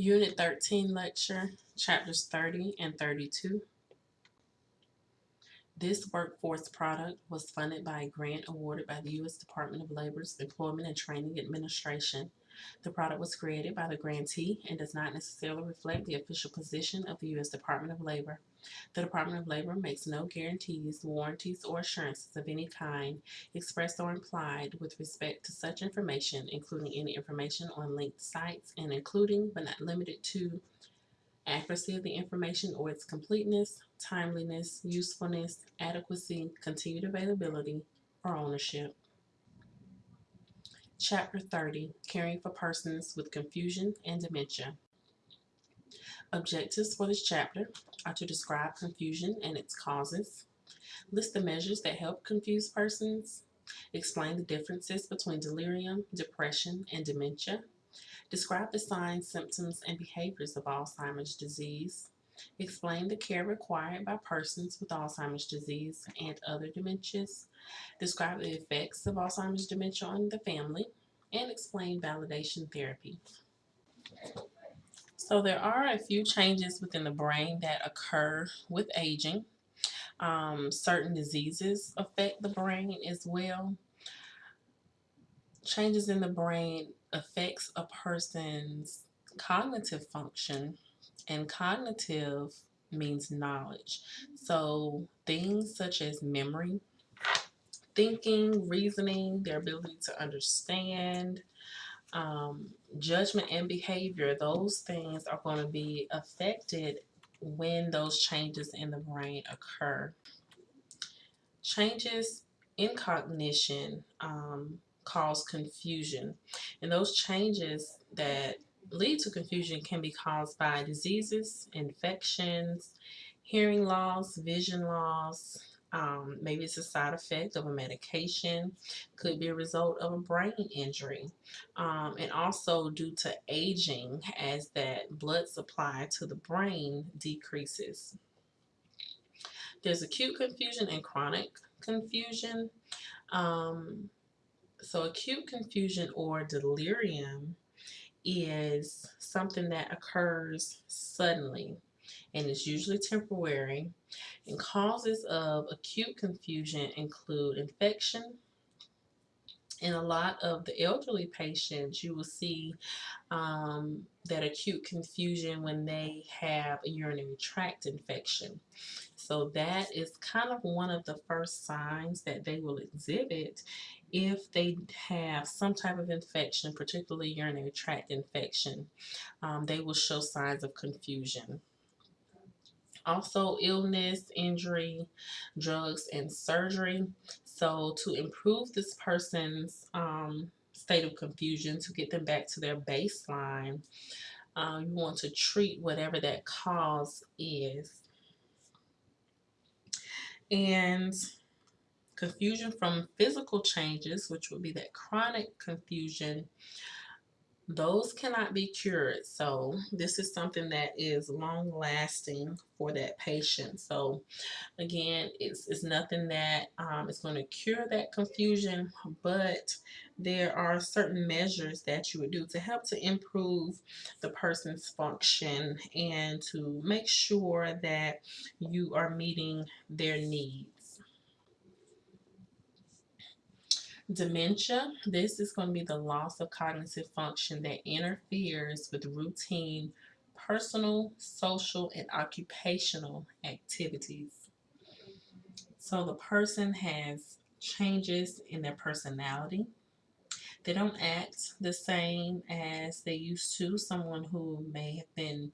Unit 13 lecture, chapters 30 and 32. This workforce product was funded by a grant awarded by the U.S. Department of Labor's Employment and Training Administration. The product was created by the grantee and does not necessarily reflect the official position of the U.S. Department of Labor. The Department of Labor makes no guarantees, warranties, or assurances of any kind, expressed or implied, with respect to such information, including any information on linked sites and including, but not limited to, accuracy of the information or its completeness, timeliness, usefulness, adequacy, continued availability, or ownership. Chapter 30 Caring for Persons with Confusion and Dementia. Objectives for this chapter are to describe confusion and its causes, list the measures that help confuse persons, explain the differences between delirium, depression, and dementia, describe the signs, symptoms, and behaviors of Alzheimer's disease, explain the care required by persons with Alzheimer's disease and other dementias, describe the effects of Alzheimer's dementia on the family, and explain validation therapy. So there are a few changes within the brain that occur with aging. Um, certain diseases affect the brain as well. Changes in the brain affects a person's cognitive function and cognitive means knowledge. So things such as memory, thinking, reasoning, their ability to understand, um, judgment and behavior, those things are going to be affected when those changes in the brain occur. Changes in cognition um, cause confusion, and those changes that lead to confusion can be caused by diseases, infections, hearing loss, vision loss, um, maybe it's a side effect of a medication, could be a result of a brain injury, um, and also due to aging as that blood supply to the brain decreases. There's acute confusion and chronic confusion. Um, so acute confusion or delirium is something that occurs suddenly and is usually temporary. And causes of acute confusion include infection. In a lot of the elderly patients, you will see um, that acute confusion when they have a urinary tract infection. So that is kind of one of the first signs that they will exhibit if they have some type of infection, particularly urinary tract infection. Um, they will show signs of confusion also illness, injury, drugs, and surgery. So to improve this person's um, state of confusion, to get them back to their baseline, uh, you want to treat whatever that cause is. And confusion from physical changes, which would be that chronic confusion, those cannot be cured. So this is something that is long lasting for that patient. So again, it's, it's nothing that um, is going to cure that confusion, but there are certain measures that you would do to help to improve the person's function and to make sure that you are meeting their needs. Dementia, this is going to be the loss of cognitive function that interferes with routine personal, social, and occupational activities. So the person has changes in their personality. They don't act the same as they used to. Someone who may have been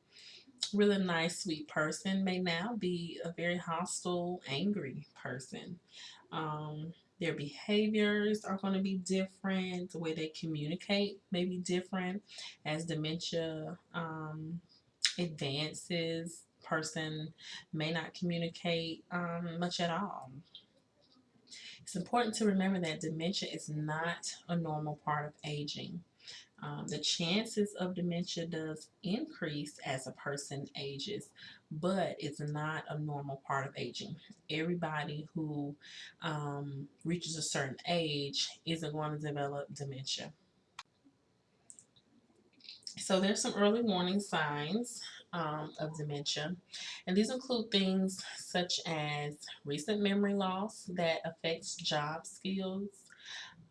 really nice, sweet person may now be a very hostile, angry person. Um, their behaviors are going to be different. The way they communicate may be different as dementia um, advances. Person may not communicate um, much at all. It's important to remember that dementia is not a normal part of aging. Um, the chances of dementia does increase as a person ages, but it's not a normal part of aging. Everybody who um, reaches a certain age isn't going to develop dementia. So there's some early warning signs um, of dementia, and these include things such as recent memory loss that affects job skills,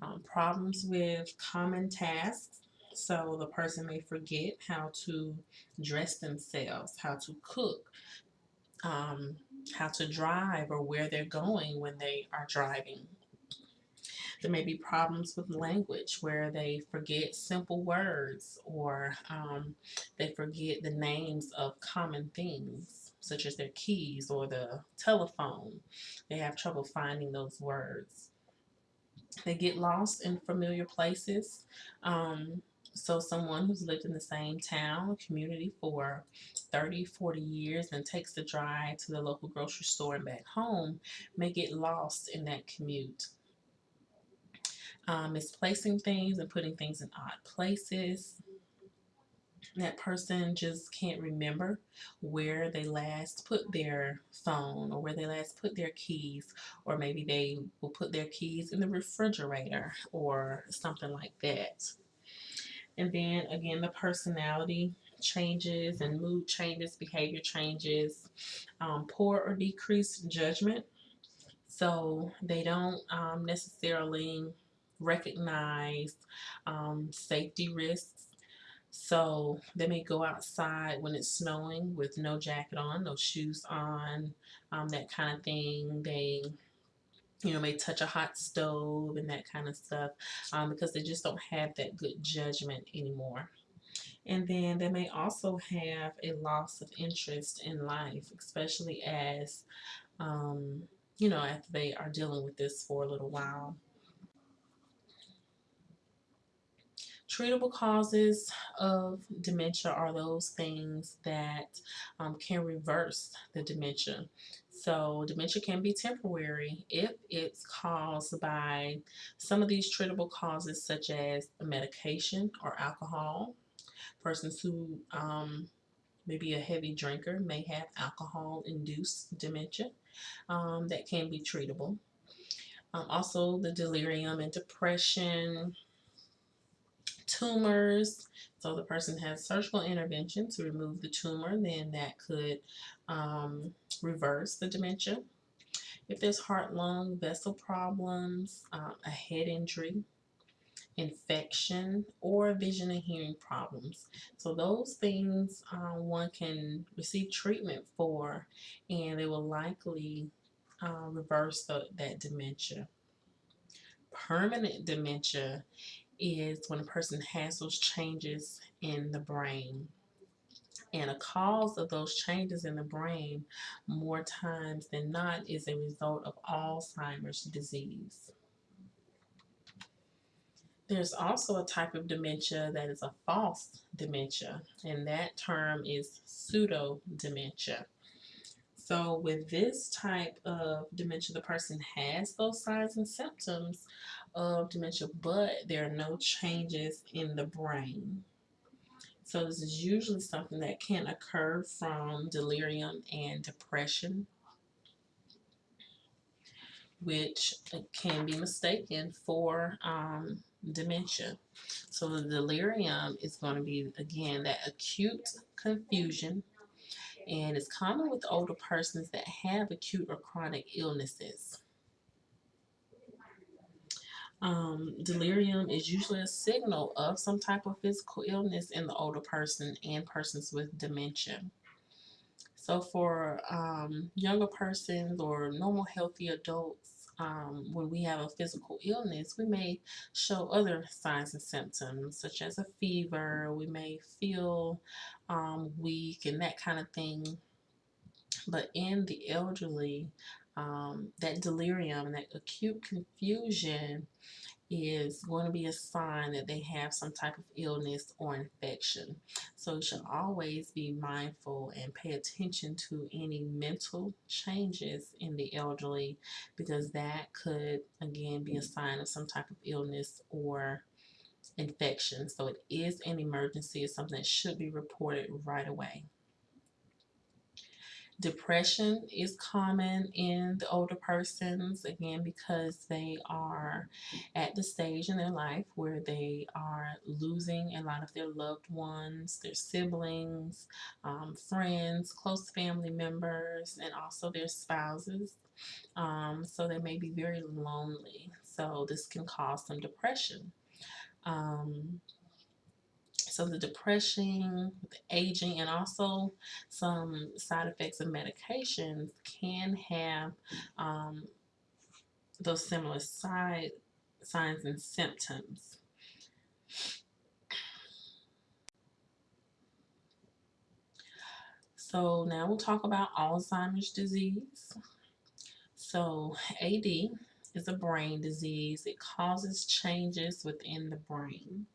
um, problems with common tasks. So the person may forget how to dress themselves, how to cook, um, how to drive, or where they're going when they are driving. There may be problems with language where they forget simple words or um, they forget the names of common things, such as their keys or the telephone. They have trouble finding those words. They get lost in familiar places. Um, so someone who's lived in the same town community for 30, 40 years and takes the drive to the local grocery store and back home may get lost in that commute. Um, misplacing things and putting things in odd places. That person just can't remember where they last put their phone or where they last put their keys, or maybe they will put their keys in the refrigerator or something like that. And then again, the personality changes and mood changes, behavior changes, um, poor or decreased judgment. So they don't um, necessarily recognize um, safety risks. So they may go outside when it's snowing with no jacket on, no shoes on, um, that kind of thing. They you know, may touch a hot stove and that kind of stuff um, because they just don't have that good judgment anymore. And then they may also have a loss of interest in life, especially as, um, you know, after they are dealing with this for a little while. Treatable causes of dementia are those things that um, can reverse the dementia. So dementia can be temporary if it's caused by some of these treatable causes such as medication or alcohol. Persons who um, maybe a heavy drinker may have alcohol-induced dementia um, that can be treatable. Um, also the delirium and depression, tumors. So the person has surgical intervention to remove the tumor, then that could um, reverse the dementia. If there's heart, lung, vessel problems, uh, a head injury, infection, or vision and hearing problems. So those things uh, one can receive treatment for and they will likely uh, reverse the, that dementia. Permanent dementia is when a person has those changes in the brain. And a cause of those changes in the brain, more times than not, is a result of Alzheimer's disease. There's also a type of dementia that is a false dementia, and that term is pseudo dementia. So with this type of dementia, the person has those signs and symptoms of dementia, but there are no changes in the brain. So this is usually something that can occur from delirium and depression, which can be mistaken for um, dementia. So the delirium is going to be, again, that acute confusion and it's common with older persons that have acute or chronic illnesses. Um, delirium is usually a signal of some type of physical illness in the older person and persons with dementia. So for um, younger persons or normal healthy adults, um, when we have a physical illness, we may show other signs and symptoms such as a fever, we may feel um, weak and that kind of thing. But in the elderly, um, that delirium and that acute confusion is going to be a sign that they have some type of illness or infection. So you should always be mindful and pay attention to any mental changes in the elderly because that could again be a sign of some type of illness or infection. So it is an emergency. It's something that should be reported right away. Depression is common in the older persons, again, because they are at the stage in their life where they are losing a lot of their loved ones, their siblings, um, friends, close family members, and also their spouses. Um, so they may be very lonely. So this can cause some depression. Um, so the depression, aging, and also some side effects of medications can have um, those similar side signs and symptoms. So now we'll talk about Alzheimer's disease. So AD is a brain disease. It causes changes within the brain.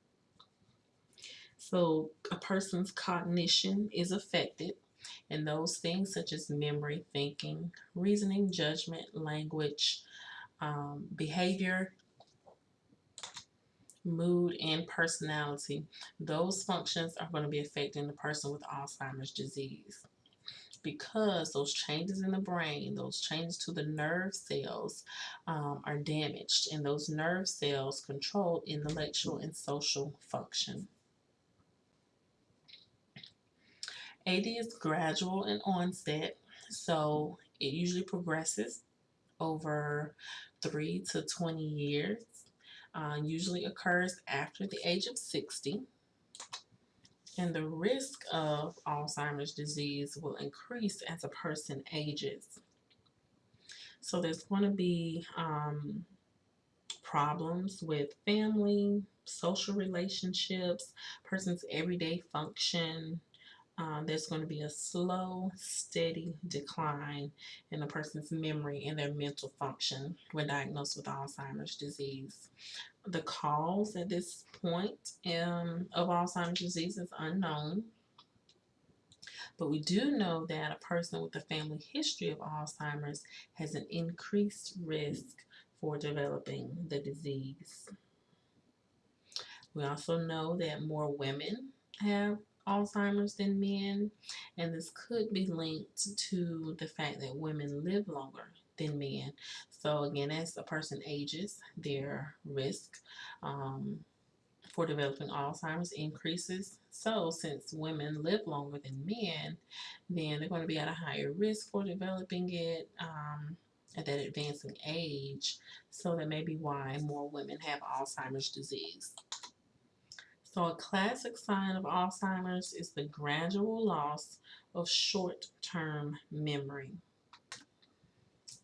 So a person's cognition is affected, and those things such as memory, thinking, reasoning, judgment, language, um, behavior, mood, and personality, those functions are going to be affecting the person with Alzheimer's disease. Because those changes in the brain, those changes to the nerve cells um, are damaged, and those nerve cells control intellectual and social function. AD is gradual in onset, so it usually progresses over 3 to 20 years. Uh, usually occurs after the age of 60. And the risk of Alzheimer's disease will increase as a person ages. So there's going to be um, problems with family, social relationships, person's everyday function, um, there's going to be a slow, steady decline in a person's memory and their mental function when diagnosed with Alzheimer's disease. The cause at this point um, of Alzheimer's disease is unknown. But we do know that a person with a family history of Alzheimer's has an increased risk for developing the disease. We also know that more women have Alzheimer's than men, and this could be linked to the fact that women live longer than men. So again, as a person ages, their risk um, for developing Alzheimer's increases. So since women live longer than men, then they're going to be at a higher risk for developing it um, at that advancing age. So that may be why more women have Alzheimer's disease. So a classic sign of Alzheimer's is the gradual loss of short-term memory.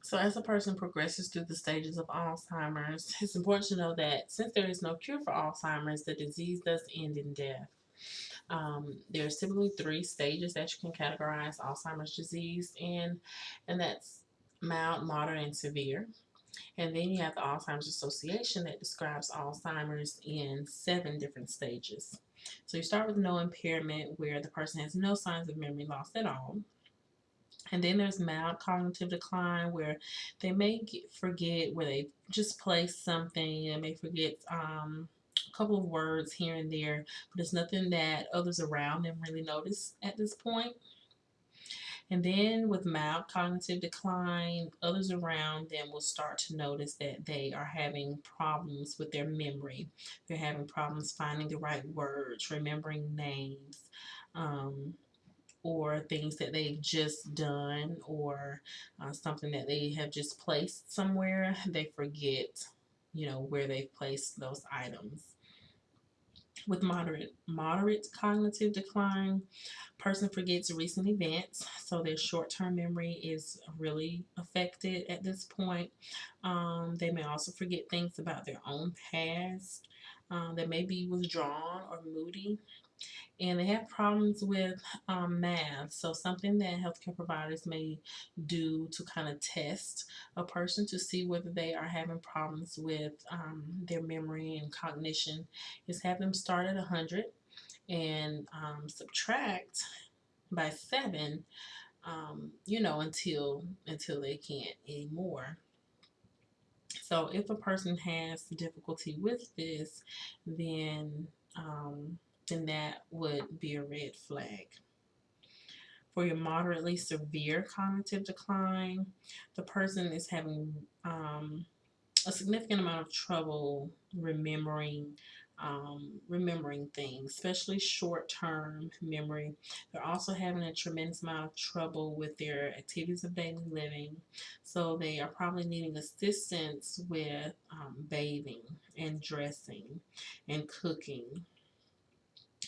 So as a person progresses through the stages of Alzheimer's, it's important to know that since there is no cure for Alzheimer's, the disease does end in death. Um, are typically three stages that you can categorize Alzheimer's disease in, and that's mild, moderate, and severe. And then you have the Alzheimer's Association that describes Alzheimer's in seven different stages. So you start with no impairment where the person has no signs of memory loss at all. And then there's mild cognitive decline where they may get, forget where they just placed something. They may forget um, a couple of words here and there, but it's nothing that others around them really notice at this point. And then with mild cognitive decline, others around them will start to notice that they are having problems with their memory. They're having problems finding the right words, remembering names, um, or things that they've just done, or uh, something that they have just placed somewhere. They forget, you know, where they've placed those items with moderate moderate cognitive decline. Person forgets recent events so their short-term memory is really affected at this point. Um, they may also forget things about their own past. Um, they may be withdrawn or moody and they have problems with um, math. So something that healthcare providers may do to kind of test a person to see whether they are having problems with um, their memory and cognition is have them start at 100 and um, subtract by 7 um, you know until until they can't anymore so if a person has difficulty with this then um, then that would be a red flag. For your moderately severe cognitive decline, the person is having um, a significant amount of trouble remembering um, remembering things, especially short-term memory. They're also having a tremendous amount of trouble with their activities of daily living. So they are probably needing assistance with um, bathing and dressing and cooking.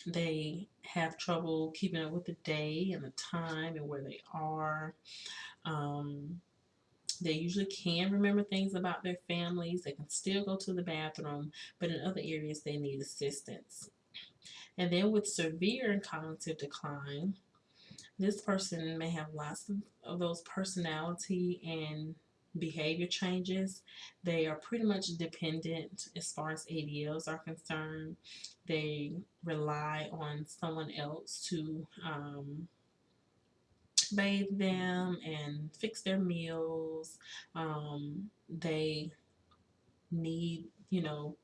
They have trouble keeping up with the day and the time and where they are. Um, they usually can remember things about their families. They can still go to the bathroom, but in other areas they need assistance. And then with severe cognitive decline, this person may have lots of, of those personality and behavior changes. They are pretty much dependent as far as ADLs are concerned. They rely on someone else to um, bathe them and fix their meals. Um, they need, you know,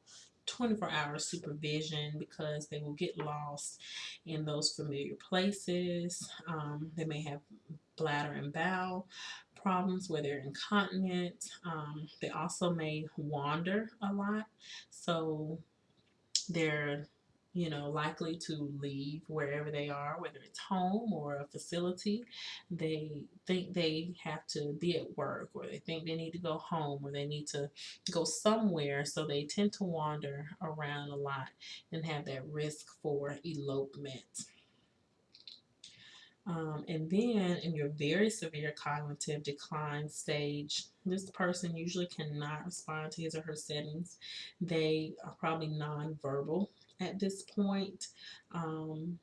24 hour supervision because they will get lost in those familiar places. Um, they may have bladder and bowel problems where they're incontinent. Um, they also may wander a lot. So they're you know, likely to leave wherever they are, whether it's home or a facility. They think they have to be at work or they think they need to go home or they need to go somewhere. So they tend to wander around a lot and have that risk for elopement. Um, and then in your very severe cognitive decline stage, this person usually cannot respond to his or her settings. They are probably nonverbal at this point. Um,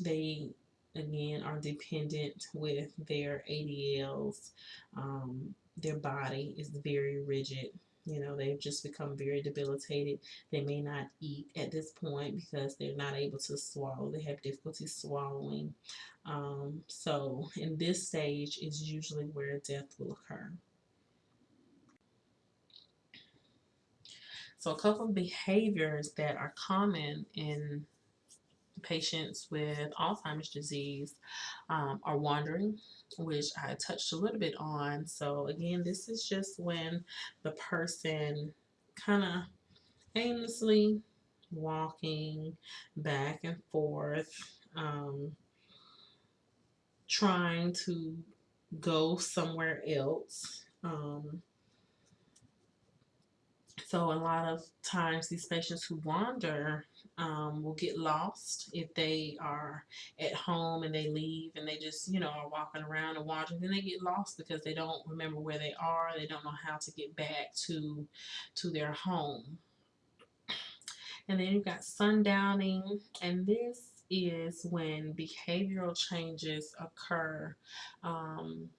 they, again, are dependent with their ADLs. Um, their body is very rigid. You know, they've just become very debilitated. They may not eat at this point because they're not able to swallow. They have difficulty swallowing. Um, so, in this stage is usually where death will occur. So a couple of behaviors that are common in patients with Alzheimer's disease um, are wandering, which I touched a little bit on. So again, this is just when the person kind of aimlessly walking back and forth, um, trying to go somewhere else. Um, so a lot of times these patients who wander um, will get lost if they are at home and they leave and they just, you know, are walking around and wandering. Then they get lost because they don't remember where they are. They don't know how to get back to, to their home. And then you've got sundowning, and this is when behavioral changes occur um,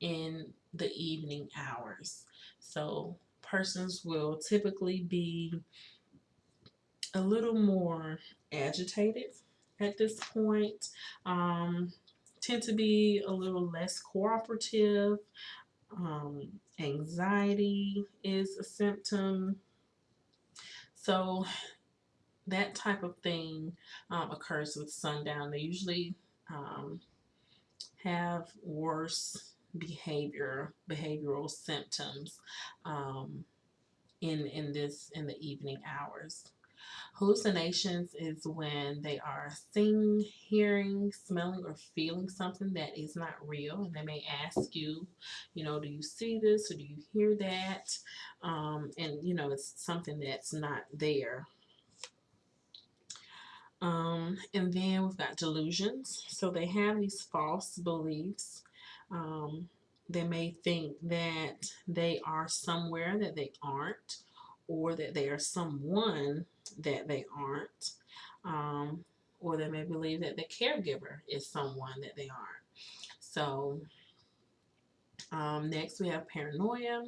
in the evening hours. So persons will typically be a little more agitated at this point, um, tend to be a little less cooperative. Um, anxiety is a symptom. So that type of thing um, occurs with sundown. They usually um, have worse behavior, behavioral symptoms um, in, in this, in the evening hours. Hallucinations is when they are seeing, hearing, smelling, or feeling something that is not real. And they may ask you, you know, do you see this or do you hear that? Um, and, you know, it's something that's not there. Um, and then we've got delusions. So they have these false beliefs um, they may think that they are somewhere that they aren't, or that they are someone that they aren't, um, or they may believe that the caregiver is someone that they aren't. So, um, next we have paranoia.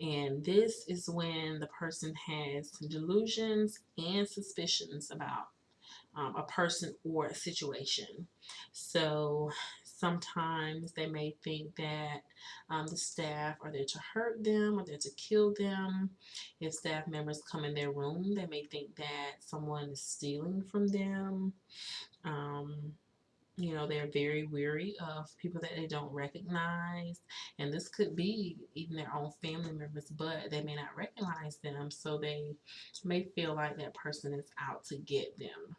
And this is when the person has delusions and suspicions about um, a person or a situation. So Sometimes they may think that um, the staff are there to hurt them or there to kill them. If staff members come in their room, they may think that someone is stealing from them. Um, you know, they're very weary of people that they don't recognize. And this could be even their own family members, but they may not recognize them. So they may feel like that person is out to get them.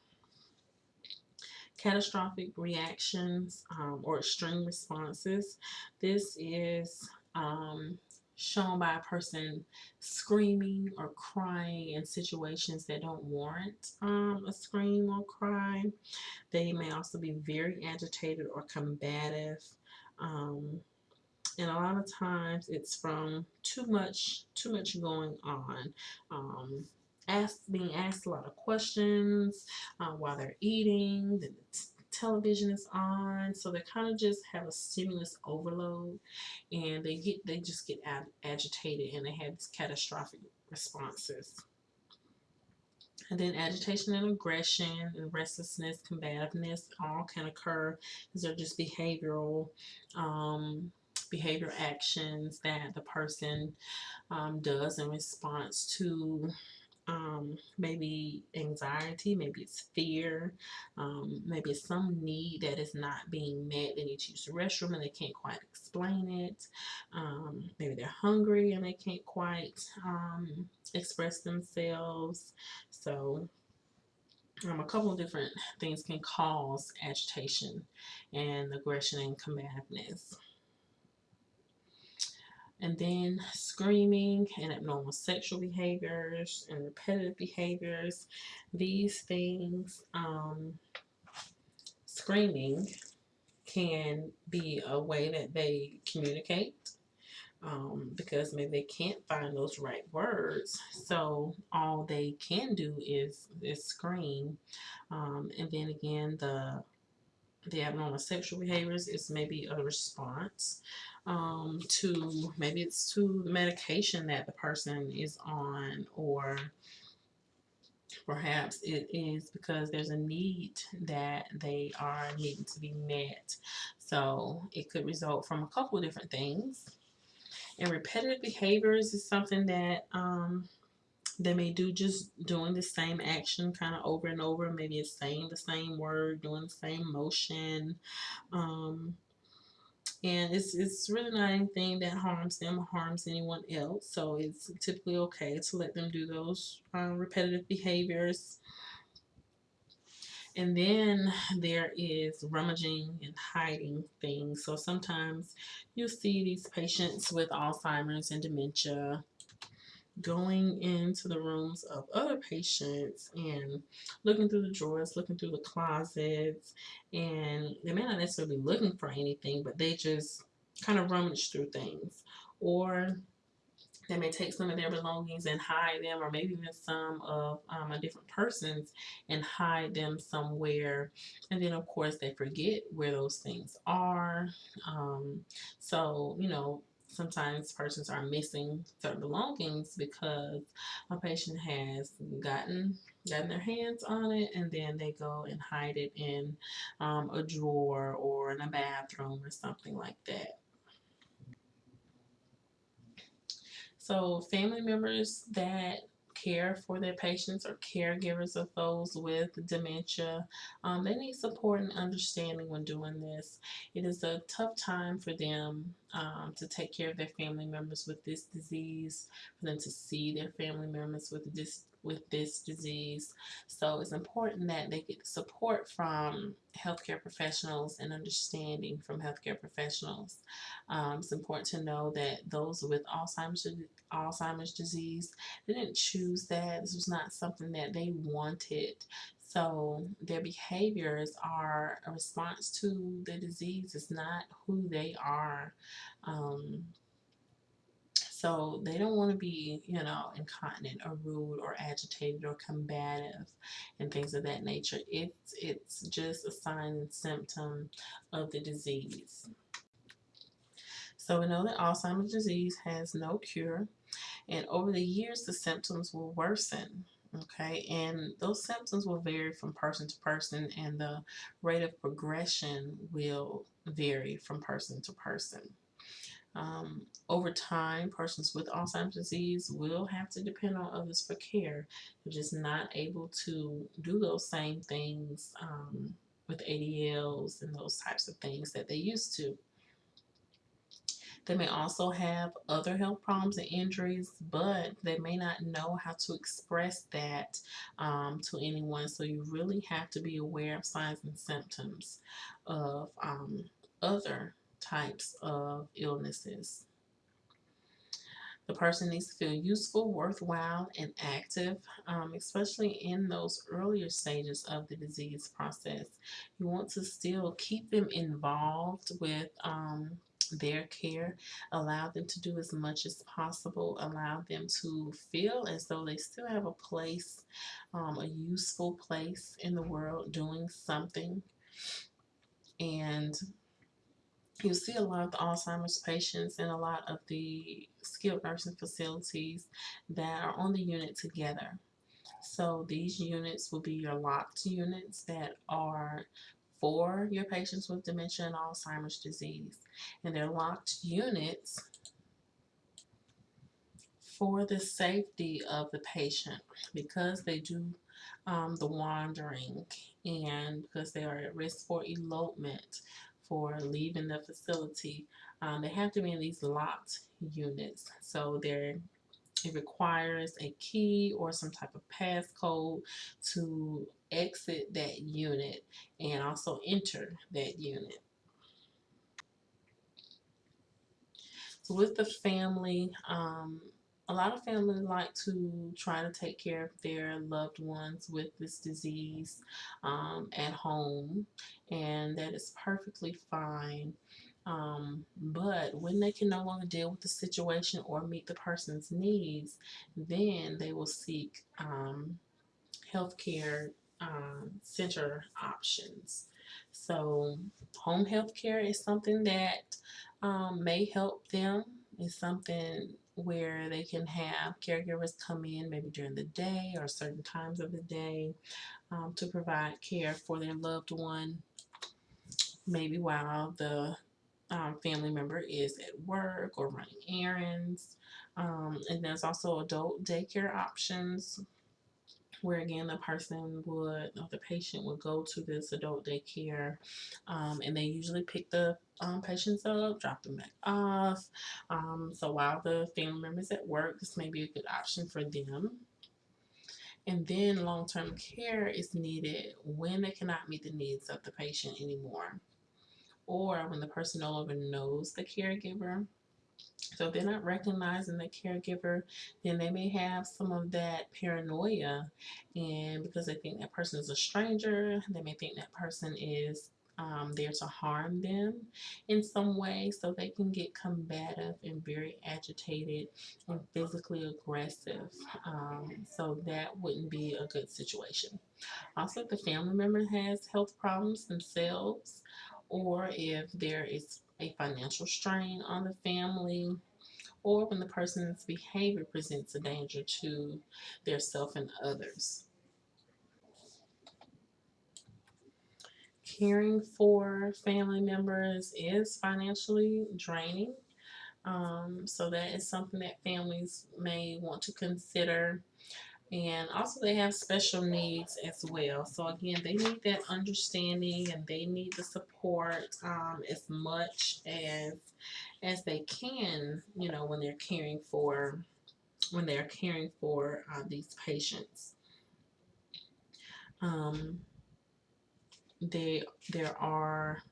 Catastrophic reactions um, or extreme responses. This is um, shown by a person screaming or crying in situations that don't warrant um, a scream or cry. They may also be very agitated or combative. Um, and a lot of times it's from too much too much going on um, asked being asked a lot of questions uh, while they're eating the television is on so they kind of just have a stimulus overload and they get they just get ag agitated and they have these catastrophic responses. And then agitation and aggression and restlessness combativeness all can occur these are just behavioral um, behavior actions that the person um, does in response to um, maybe anxiety, maybe it's fear, um, maybe it's some need that is not being met. They need to use the restroom and they can't quite explain it. Um, maybe they're hungry and they can't quite um, express themselves. So um, a couple of different things can cause agitation and aggression and combativeness and then screaming and abnormal sexual behaviors and repetitive behaviors. These things um, screaming can be a way that they communicate um, because maybe they can't find those right words. So all they can do is is scream. Um, and then again the the abnormal sexual behaviors is maybe a response um, to maybe it's to the medication that the person is on or perhaps it is because there's a need that they are needing to be met. So it could result from a couple different things. And repetitive behaviors is something that um, they may do just doing the same action kind of over and over maybe it's saying the same word doing the same motion um, and it's it's really not anything that harms them or harms anyone else so it's typically okay to let them do those uh, repetitive behaviors. And then there is rummaging and hiding things so sometimes you'll see these patients with Alzheimer's and dementia going into the rooms of other patients and looking through the drawers, looking through the closets, and they may not necessarily be looking for anything, but they just kind of rummage through things. Or they may take some of their belongings and hide them, or maybe even some of um, a different person's and hide them somewhere. And then, of course, they forget where those things are. Um, so, you know, sometimes persons are missing certain belongings because a patient has gotten gotten their hands on it and then they go and hide it in um, a drawer or in a bathroom or something like that. So family members that care for their patients or caregivers of those with dementia. Um, they need support and understanding when doing this. It is a tough time for them um, to take care of their family members with this disease, for them to see their family members with this with this disease. So it's important that they get support from healthcare professionals and understanding from healthcare professionals. Um, it's important to know that those with Alzheimer's Alzheimer's disease, they didn't choose that. This was not something that they wanted. So their behaviors are a response to the disease. It's not who they are. Um, so they don't want to be, you know, incontinent or rude or agitated or combative and things of that nature. It's, it's just a sign and symptom of the disease. So we know that Alzheimer's disease has no cure. And over the years, the symptoms will worsen. Okay, and those symptoms will vary from person to person, and the rate of progression will vary from person to person. Um, over time, persons with Alzheimer's disease will have to depend on others for care. They're just not able to do those same things um, with ADLs and those types of things that they used to. They may also have other health problems and injuries, but they may not know how to express that um, to anyone. So you really have to be aware of signs and symptoms of um, other types of illnesses. The person needs to feel useful, worthwhile, and active, um, especially in those earlier stages of the disease process. You want to still keep them involved with um, their care, allow them to do as much as possible, allow them to feel as though they still have a place, um, a useful place in the world doing something. And you see a lot of the Alzheimer's patients and a lot of the skilled nursing facilities that are on the unit together. So these units will be your locked units that are for your patients with dementia and Alzheimer's disease. And they're locked units for the safety of the patient because they do um, the wandering and because they are at risk for elopement for leaving the facility. Um, they have to be in these locked units. So they're it requires a key or some type of passcode to exit that unit and also enter that unit. So with the family, um, a lot of families like to try to take care of their loved ones with this disease um, at home, and that is perfectly fine. Um, but when they can no longer deal with the situation or meet the person's needs, then they will seek um, healthcare um, center options. So, home health care is something that um, may help them. It's something where they can have caregivers come in maybe during the day or certain times of the day um, to provide care for their loved one, maybe while the um, family member is at work or running errands. Um, and there's also adult daycare options where again the person would or the patient would go to this adult daycare um, and they usually pick the um, patients up drop them back off um, so while the family members at work this may be a good option for them. And then long-term care is needed when they cannot meet the needs of the patient anymore or when the person no longer knows the caregiver so if they're not recognizing the caregiver, then they may have some of that paranoia. And because they think that person is a stranger, they may think that person is um, there to harm them in some way. So they can get combative and very agitated and physically aggressive. Um, so that wouldn't be a good situation. Also, if the family member has health problems themselves, or if there is a financial strain on the family, or when the person's behavior presents a danger to their self and others. Caring for family members is financially draining. Um, so that is something that families may want to consider and also they have special needs as well. So again they need that understanding and they need the support um, as much as as they can you know when they're caring for when they're caring for uh, these patients. Um, they there are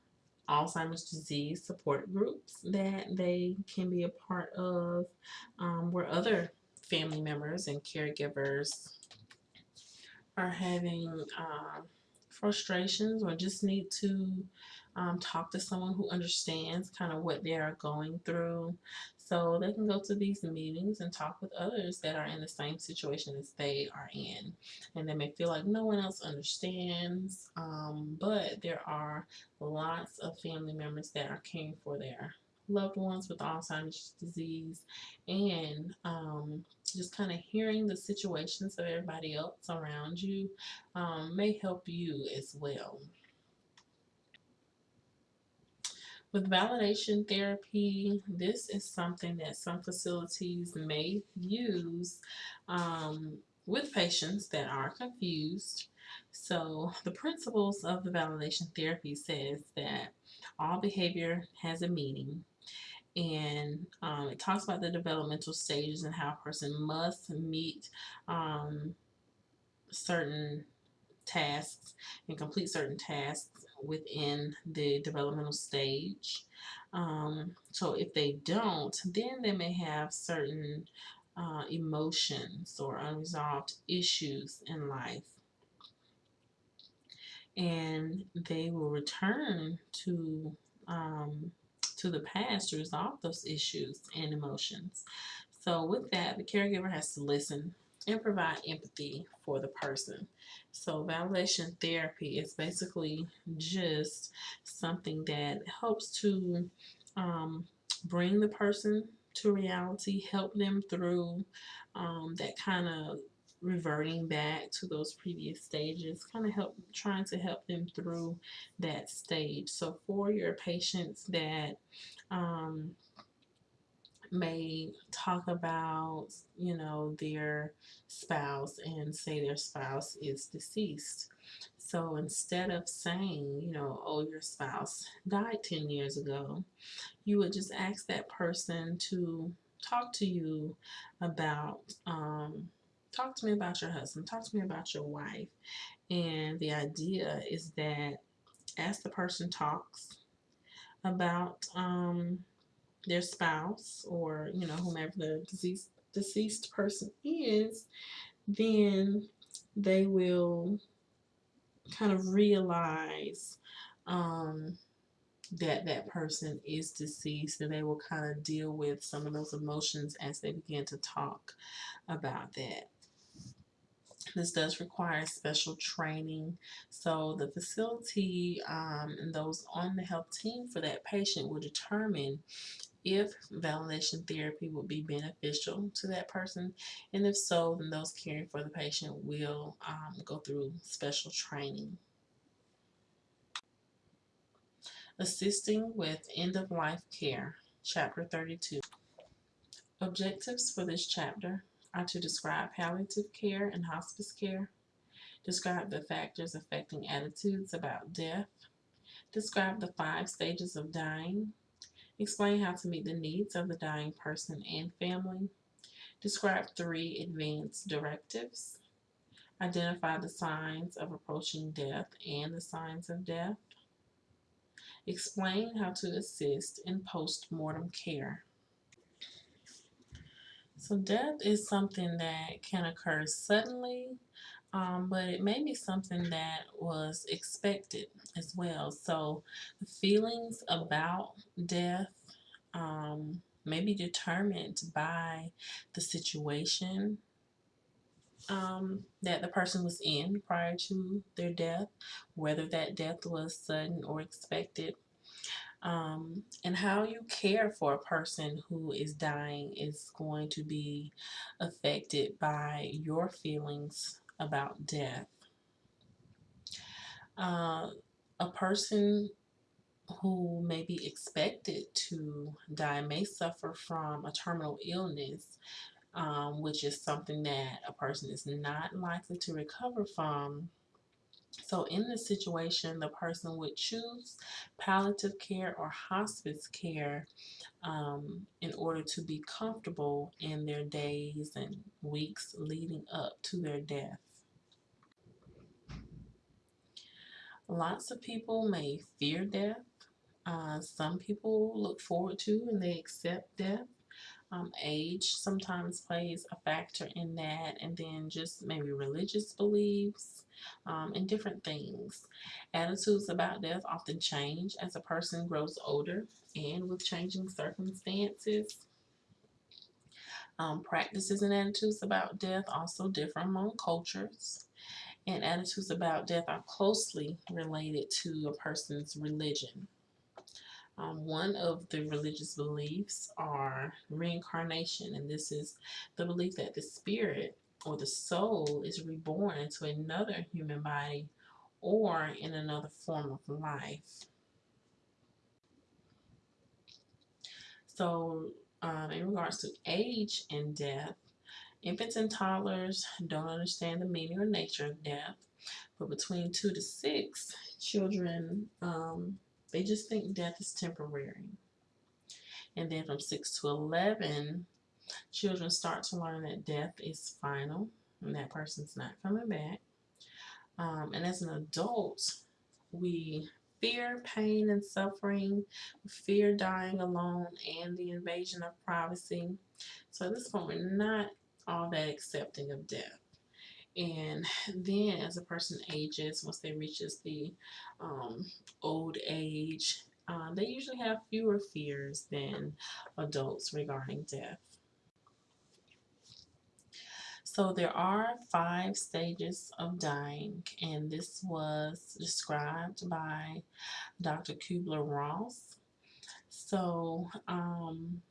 Alzheimer's disease support groups that they can be a part of um, where other family members and caregivers are having uh, frustrations or just need to um, talk to someone who understands kind of what they are going through. So they can go to these meetings and talk with others that are in the same situation as they are in. And they may feel like no one else understands, um, but there are lots of family members that are caring for their loved ones with Alzheimer's disease and um, just kind of hearing the situations of everybody else around you um, may help you as well. With validation therapy, this is something that some facilities may use um, with patients that are confused So the principles of the validation therapy says that all behavior has a meaning and um, it talks about the developmental stages and how a person must meet um, certain tasks and complete certain tasks within the developmental stage. Um, so if they don't, then they may have certain uh, emotions or unresolved issues in life. And they will return to um, to the past to resolve those issues and emotions. So with that, the caregiver has to listen and provide empathy for the person. So validation therapy is basically just something that helps to um, bring the person to reality, help them through um, that kind of reverting back to those previous stages, kind of help trying to help them through that stage. So for your patients that um, may talk about, you know, their spouse and say their spouse is deceased. So instead of saying, you know, oh, your spouse died 10 years ago, you would just ask that person to talk to you about, um, talk to me about your husband, talk to me about your wife. And the idea is that as the person talks about, um, their spouse or you know whomever the deceased deceased person is, then they will kind of realize um, that that person is deceased and they will kind of deal with some of those emotions as they begin to talk about that. This does require special training. So the facility um, and those on the health team for that patient will determine if validation therapy would be beneficial to that person. And if so, then those caring for the patient will um, go through special training. Assisting with End of Life Care, Chapter 32. Objectives for this chapter are to describe palliative care and hospice care, describe the factors affecting attitudes about death, describe the five stages of dying, Explain how to meet the needs of the dying person and family. Describe three advance directives. Identify the signs of approaching death and the signs of death. Explain how to assist in post-mortem care. So death is something that can occur suddenly um, but it may be something that was expected as well. So the feelings about death um, may be determined by the situation um, that the person was in prior to their death, whether that death was sudden or expected. Um, and how you care for a person who is dying is going to be affected by your feelings about death. Uh, a person who may be expected to die may suffer from a terminal illness, um, which is something that a person is not likely to recover from. So in this situation, the person would choose palliative care or hospice care um, in order to be comfortable in their days and weeks leading up to their death. Lots of people may fear death. Uh, some people look forward to and they accept death. Um, age sometimes plays a factor in that, and then just maybe religious beliefs um, and different things. Attitudes about death often change as a person grows older and with changing circumstances. Um, practices and attitudes about death also differ among cultures and attitudes about death are closely related to a person's religion. Um, one of the religious beliefs are reincarnation, and this is the belief that the spirit or the soul is reborn into another human body or in another form of life. So, um, in regards to age and death, Infants and toddlers don't understand the meaning or nature of death. But between two to six, children, um, they just think death is temporary. And then from six to 11, children start to learn that death is final and that person's not coming back. Um, and as an adult, we fear pain and suffering, fear dying alone, and the invasion of privacy. So at this point, we're not all that accepting of death. And then as a person ages, once they reaches the um, old age, uh, they usually have fewer fears than adults regarding death. So there are five stages of dying, and this was described by Dr. Kubler Ross. So um,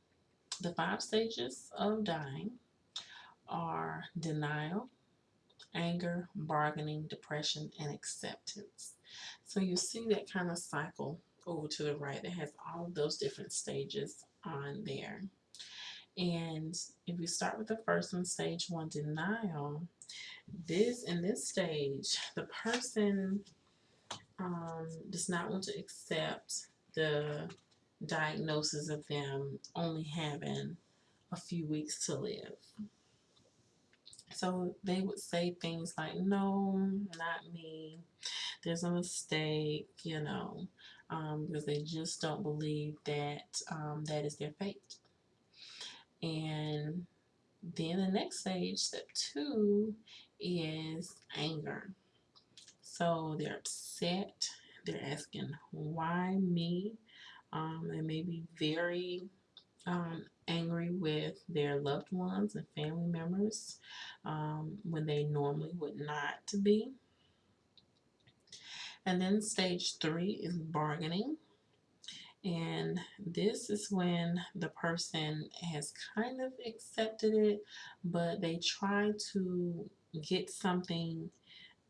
the five stages of dying are denial, anger, bargaining, depression, and acceptance. So you see that kind of cycle over to the right that has all of those different stages on there. And if we start with the first one, stage one, denial, this in this stage, the person um, does not want to accept the diagnosis of them only having a few weeks to live. So they would say things like, no, not me. There's a mistake, you know, um, because they just don't believe that um, that is their fate. And then the next stage, step two, is anger. So they're upset. They're asking, why me? Um, they may be very um, angry with their loved ones and family members um, when they normally would not be. And then stage three is bargaining. And this is when the person has kind of accepted it, but they try to get something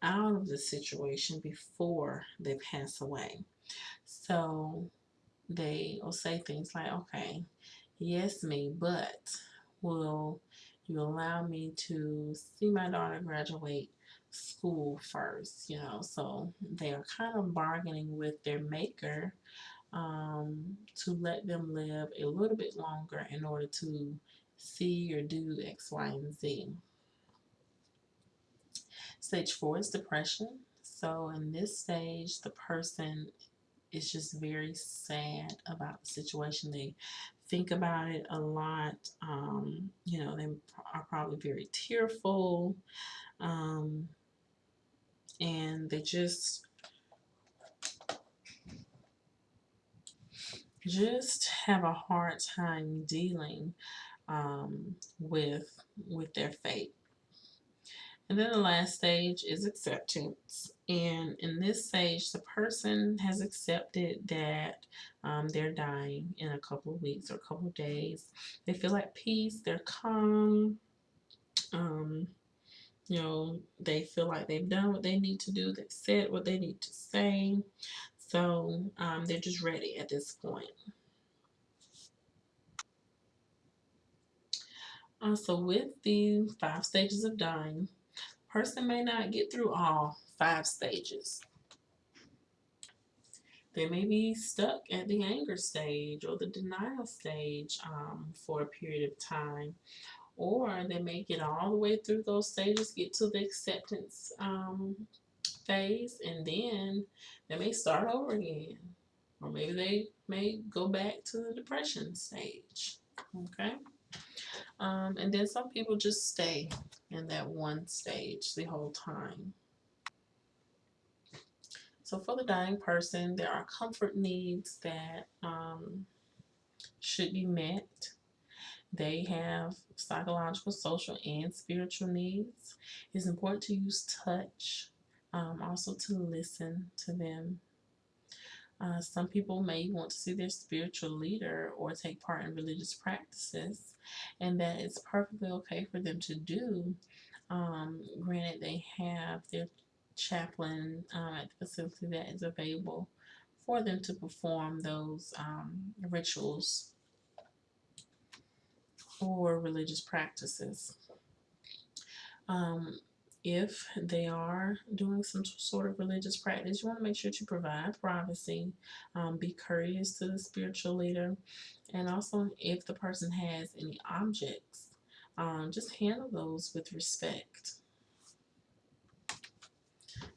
out of the situation before they pass away. So they will say things like, okay, yes, me, but will you allow me to see my daughter graduate school first? You know, so they are kind of bargaining with their maker um, to let them live a little bit longer in order to see or do X, Y, and Z. Stage four is depression. So in this stage, the person is just very sad about the situation. They think about it a lot. Um, you know, they are probably very tearful. Um, and they just just have a hard time dealing um, with with their fate. And then the last stage is acceptance. And in this stage, the person has accepted that um, they're dying in a couple of weeks or a couple of days. They feel at peace, they're calm. Um, you know, they feel like they've done what they need to do, they've said what they need to say. So um, they're just ready at this point. Uh, so with the five stages of dying, person may not get through all five stages. They may be stuck at the anger stage or the denial stage um, for a period of time. Or they may get all the way through those stages, get to the acceptance um, phase, and then they may start over again. Or maybe they may go back to the depression stage. Okay? Um, and then some people just stay in that one stage the whole time. So for the dying person, there are comfort needs that um, should be met. They have psychological, social, and spiritual needs. It's important to use touch um, also to listen to them. Uh, some people may want to see their spiritual leader or take part in religious practices, and that it's perfectly okay for them to do. Um, granted, they have their chaplain uh, at the facility that is available for them to perform those um, rituals or religious practices. Um, if they are doing some sort of religious practice, you want to make sure to provide privacy, um, be courteous to the spiritual leader, and also if the person has any objects, um, just handle those with respect.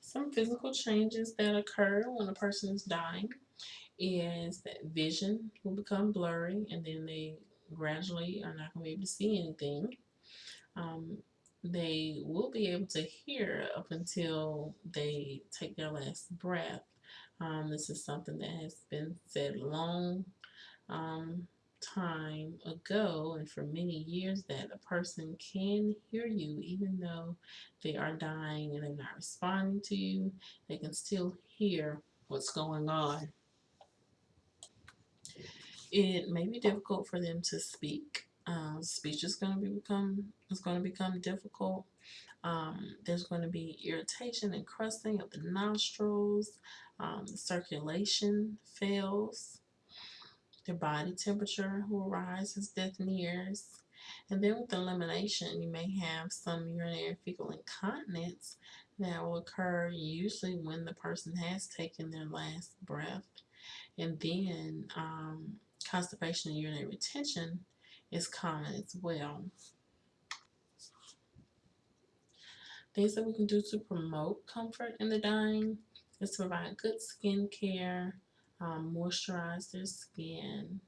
Some physical changes that occur when a person is dying is that vision will become blurry and then they gradually are not going to be able to see anything. Um, they will be able to hear up until they take their last breath. Um, this is something that has been said long um, time ago and for many years that a person can hear you even though they are dying and they're not responding to you. They can still hear what's going on. It may be difficult for them to speak um, speech is going to be become is going to become difficult. Um, there's going to be irritation and crusting of the nostrils. Um, circulation fails. Their body temperature will rise as death nears. And then with elimination, you may have some urinary fecal incontinence that will occur usually when the person has taken their last breath. And then um, constipation and urinary retention is common as well. Things that we can do to promote comfort in the dying is to provide good skin care, um, moisturize their skin,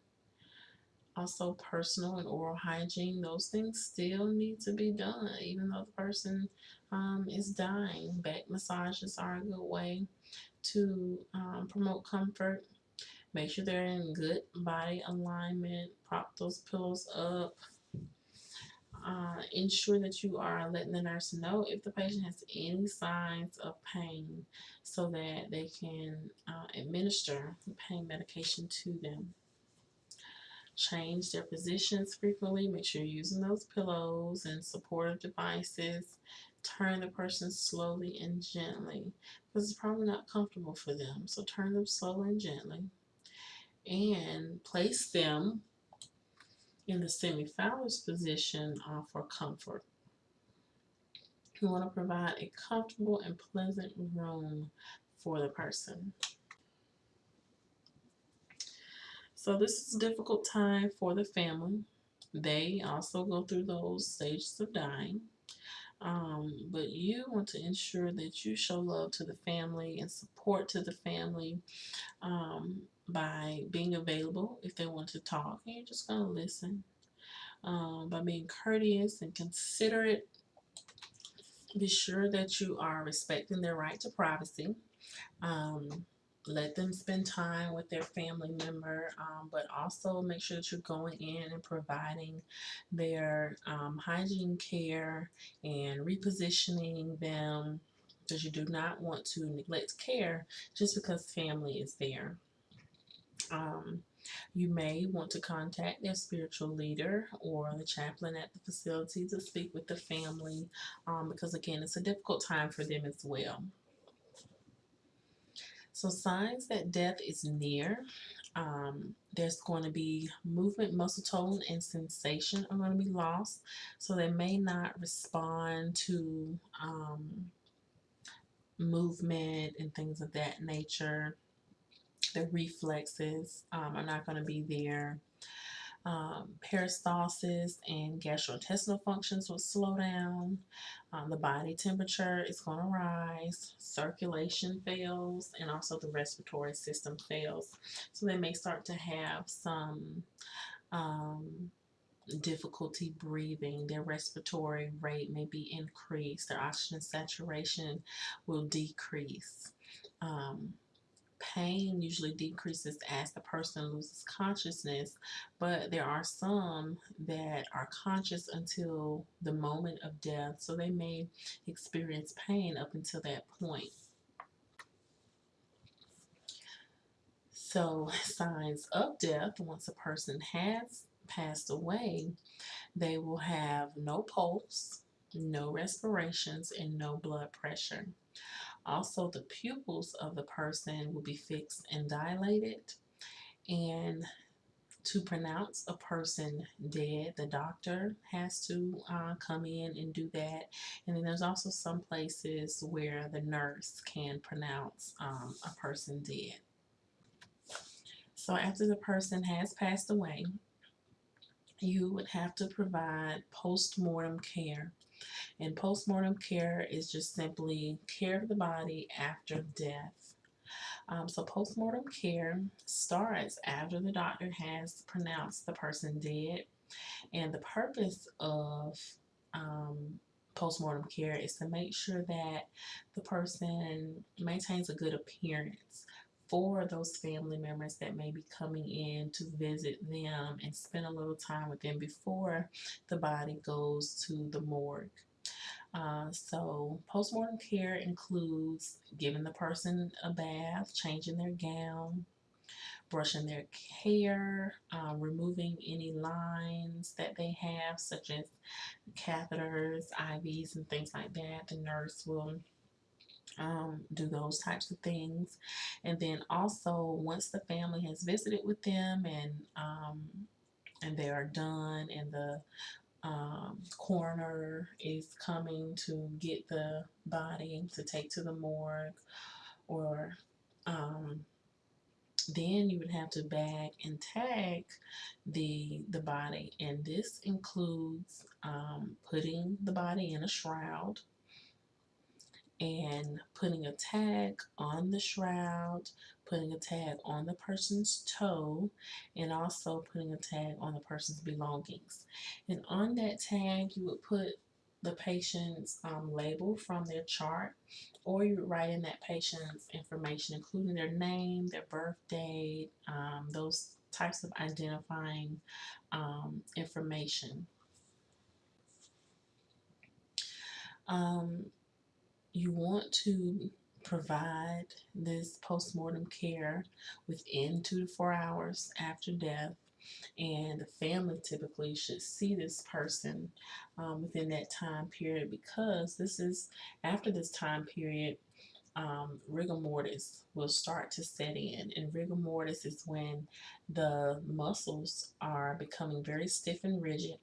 also personal and oral hygiene. Those things still need to be done even though the person um, is dying. Back massages are a good way to um, promote comfort. Make sure they're in good body alignment. Prop those pillows up. Uh, ensure that you are letting the nurse know if the patient has any signs of pain so that they can uh, administer pain medication to them. Change their positions frequently. Make sure you're using those pillows and supportive devices. Turn the person slowly and gently because it's probably not comfortable for them. So turn them slowly and gently and place them in the semi-Fowler's position uh, for comfort. You want to provide a comfortable and pleasant room for the person. So this is a difficult time for the family. They also go through those stages of dying. Um, but you want to ensure that you show love to the family and support to the family um, by being available if they want to talk and you're just going to listen um, by being courteous and considerate. Be sure that you are respecting their right to privacy um, let them spend time with their family member um, but also make sure that you're going in and providing their um, hygiene care and repositioning them because you do not want to neglect care just because family is there um, you may want to contact their spiritual leader or the chaplain at the facility to speak with the family um, because, again, it's a difficult time for them as well. So, signs that death is near. Um, there's going to be movement, muscle tone, and sensation are going to be lost. So, they may not respond to um, movement and things of that nature the reflexes um, are not going to be there. Um, peristalsis and gastrointestinal functions will slow down. Um, the body temperature is going to rise. Circulation fails, and also the respiratory system fails. So they may start to have some um, difficulty breathing. Their respiratory rate may be increased. Their oxygen saturation will decrease. Um, pain usually decreases as the person loses consciousness, but there are some that are conscious until the moment of death, so they may experience pain up until that point. So, signs of death once a person has passed away, they will have no pulse, no respirations, and no blood pressure. Also, the pupils of the person will be fixed and dilated. And to pronounce a person dead, the doctor has to uh, come in and do that. And then there's also some places where the nurse can pronounce um, a person dead. So after the person has passed away, you would have to provide post-mortem care. And post-mortem care is just simply care of the body after death. Um, so post-mortem care starts after the doctor has pronounced the person dead. And the purpose of um, post-mortem care is to make sure that the person maintains a good appearance for those family members that may be coming in to visit them and spend a little time with them before the body goes to the morgue. Uh, so postmortem care includes giving the person a bath, changing their gown, brushing their hair, uh, removing any lines that they have, such as catheters, IVs, and things like that. The nurse will um, do those types of things. And then also, once the family has visited with them and um, and they are done, and the um, coroner is coming to get the body to take to the morgue or um, then you would have to bag and tag the the body and this includes um, putting the body in a shroud and putting a tag on the shroud, putting a tag on the person's toe, and also putting a tag on the person's belongings. And on that tag, you would put the patient's um, label from their chart, or you would write in that patient's information, including their name, their birth date, um, those types of identifying um, information. Um, you want to provide this postmortem care within two to four hours after death and the family typically should see this person um, within that time period because this is after this time period um, rigor mortis will start to set in and rigor mortis is when the muscles are becoming very stiff and rigid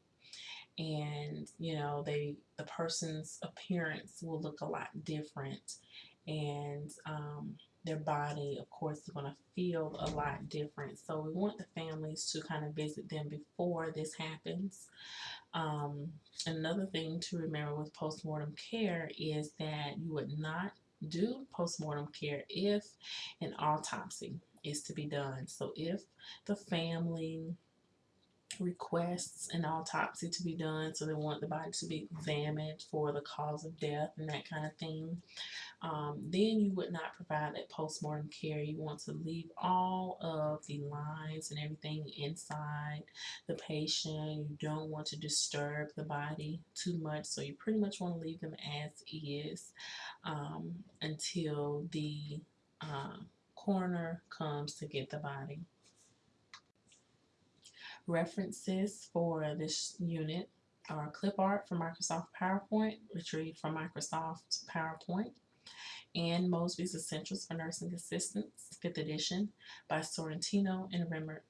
and you know they the person's appearance will look a lot different. And um, their body of course is going to feel a lot different. So we want the families to kind of visit them before this happens. Um, another thing to remember with postmortem care is that you would not do postmortem care if an autopsy is to be done. So if the family requests an autopsy to be done so they want the body to be examined for the cause of death and that kind of thing. Um, then you would not provide that post-mortem care. You want to leave all of the lines and everything inside the patient. You don't want to disturb the body too much so you pretty much want to leave them as is um, until the uh, coroner comes to get the body References for this unit are clip art from Microsoft PowerPoint, retrieved from Microsoft PowerPoint, and Mosby's Essentials for Nursing Assistants, 5th edition by Sorrentino and Remmert.